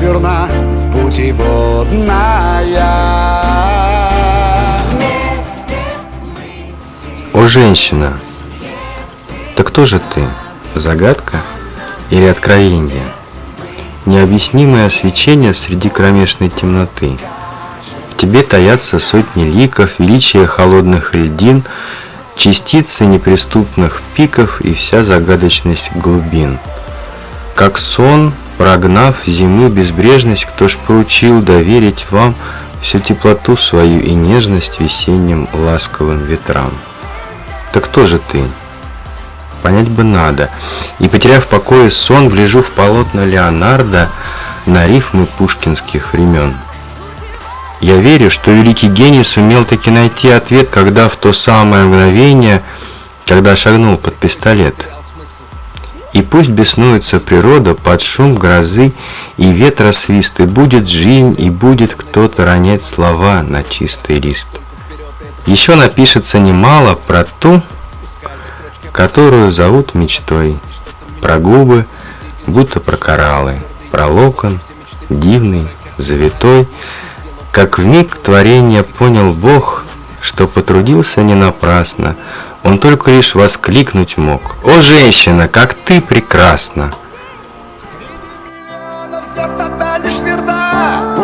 верна путеводная О, женщина, так кто же ты? Загадка или откровение? Необъяснимое свечение среди кромешной темноты. В тебе таятся сотни ликов, величие холодных льдин, частицы неприступных пиков и вся загадочность глубин. Как сон, прогнав зимы безбрежность, кто ж поручил доверить вам всю теплоту свою и нежность весенним ласковым ветрам. Так кто же ты? Понять бы надо. И, потеряв покой и сон, гляжу в полотна Леонардо на рифмы пушкинских времен. Я верю, что великий гений сумел таки найти ответ, когда в то самое мгновение, когда шагнул под пистолет. И пусть беснуется природа под шум грозы и ветра свист, и будет жизнь, и будет кто-то ронять слова на чистый лист. Еще напишется немало про ту, которую зовут мечтой, про губы, будто про кораллы, про локон, дивный, завитой, как в миг творения понял Бог, что потрудился не напрасно, он только лишь воскликнуть мог. «О, женщина, как ты прекрасна!» Среди лишь верна